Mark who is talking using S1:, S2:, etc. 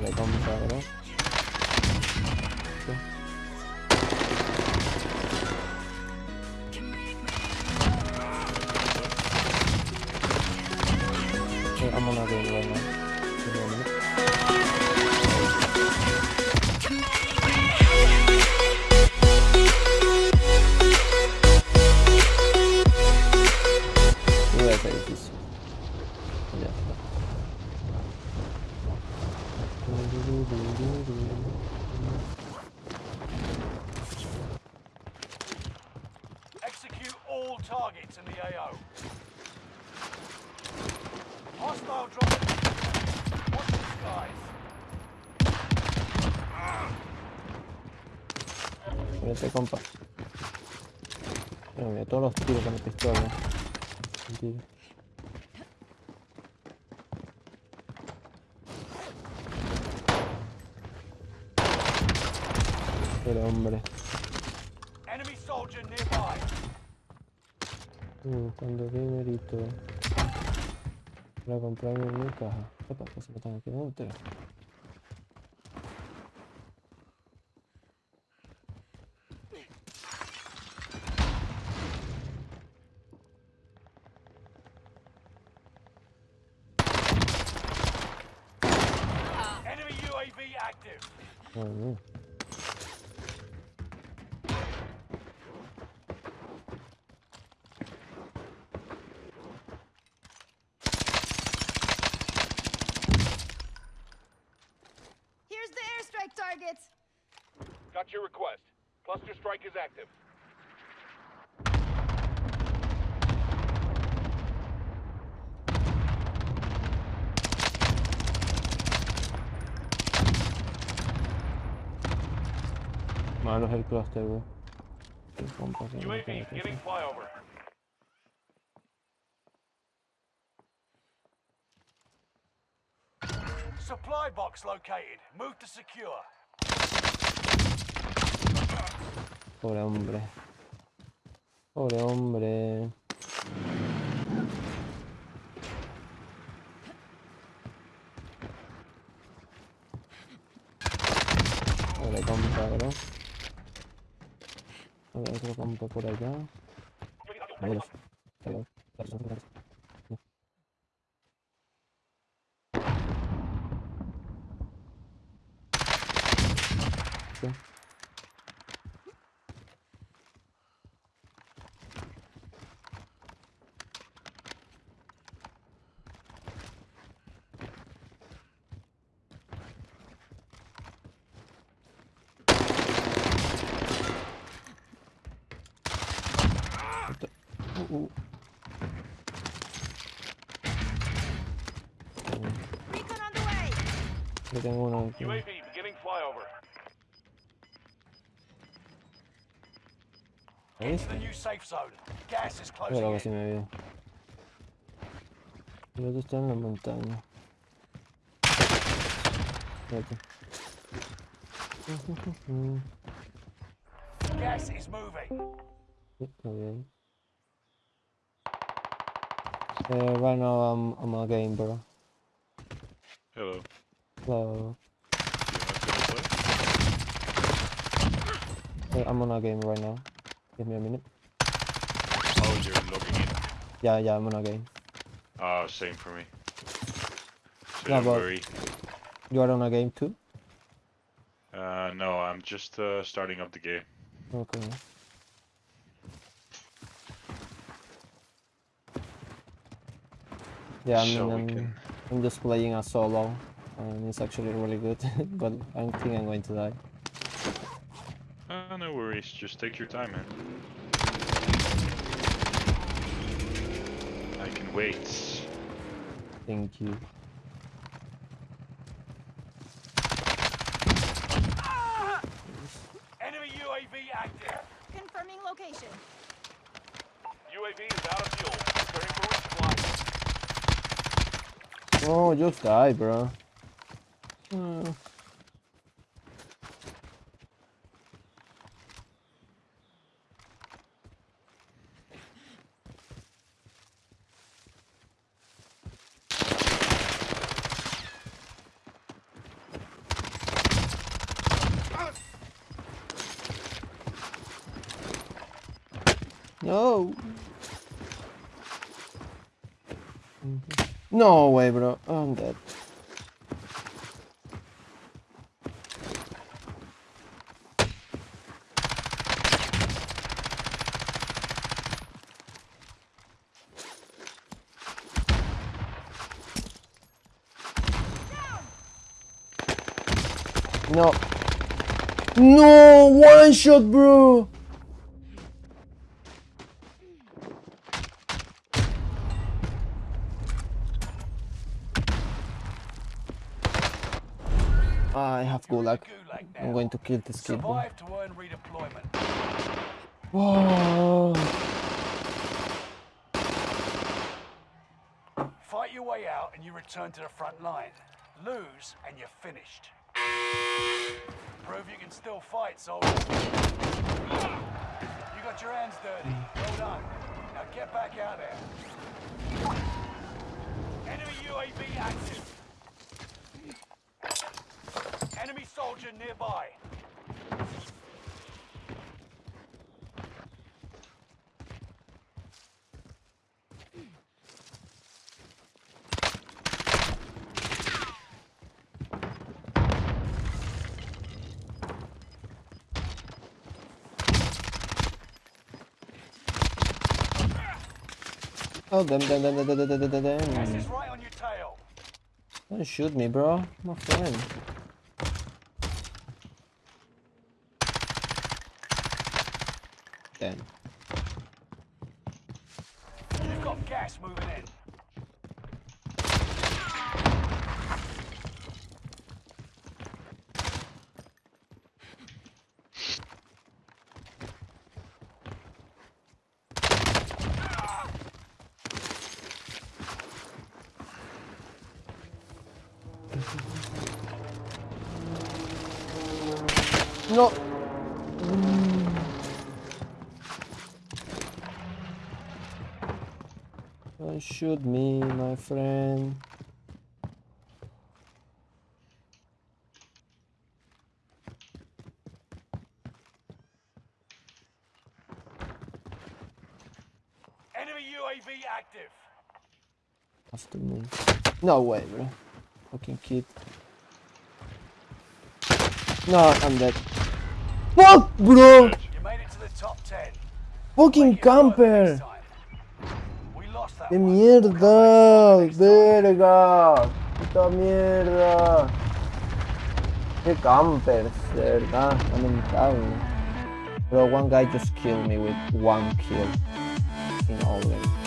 S1: le compadre.
S2: Execute all targets in the AO. Hostile drop. Watch the skies.
S1: Vete, todos los tiros con la pistola. Pero hombre,
S2: Enemy soldier nearby.
S1: uh, cuando dinerito para comprarme mi caja. Epa, que se me están aquí dentro.
S2: Enemy UAV active.
S1: Oh, no.
S2: Got your request. Cluster strike is active.
S1: Malo es el cluster, bro. El compa que no
S2: UAV
S1: tiene que
S2: beginning flyover. Supply box located. Move to secure.
S1: Pobre hombre. Pobre hombre. Pobre compa, bro. A ver, otro compa por allá. Ahí Yo tengo uno aquí.
S2: UAV beginning flyover.
S1: ¿Lo
S2: Into the new safe zone. Gas is
S1: Pero
S2: closing
S1: casi
S2: in.
S1: me vio. El otro está en la montaña. Fíjate.
S2: Gas is moving.
S1: Sí, está bien. Uh, right now I'm I'm on a game, bro.
S3: Hello.
S1: So
S3: Do you want to play?
S1: uh, I'm on a game right now. Give me a minute.
S3: Oh, you're logging in.
S1: Yeah, yeah, I'm on a game.
S3: Ah, same for me. So
S1: No,
S3: don't worry.
S1: You are on a game too?
S3: Uh, no, I'm just uh, starting up the game.
S1: Okay. Yeah, I mean,
S3: so
S1: I'm,
S3: can-
S1: I'm just playing a solo, and it's actually really good, but I think I'm going to die.
S3: Uh, no worries. Just take your time, man. I can wait.
S1: Thank you.
S2: Enemy UAV active.
S4: Confirming location.
S2: UAV is out of fuel. Preparing for resupply.
S1: Oh, just die, bro. Hmm. No. No way, bro. I'm dead. No. No, one shot, bro. Ah, I have gulag. I'm going to kill this kid.
S5: Survive to earn redeployment.
S1: Whoa.
S5: Fight your way out and you return to the front line. Lose and you're finished. Prove you can still fight, soldier. You got your hands dirty. Well done. Now get back out there. Enemy UAV active. Enemy soldier nearby.
S1: Oh, damn, damn, damn, damn, damn, damn,
S5: Gas is right on your tail.
S1: Don't shoot me, bro. My friend. Damn.
S5: You've got gas moving in.
S1: No. Mm. Don't shoot me, my friend.
S5: Enemy UAV active.
S1: After me. No way, bro. Fucking kid. No, I'm dead. Fuck, bro!
S5: You made it to the top 10.
S1: Fucking
S5: Make it work
S1: camper!
S5: next time. We lost that
S1: ¡Qué
S5: one.
S1: mierda! ¡Verga! ¡Puta mierda! ¡Qué campers! De verdad, lamentable. Bro, one guy just killed me with one kill in all game.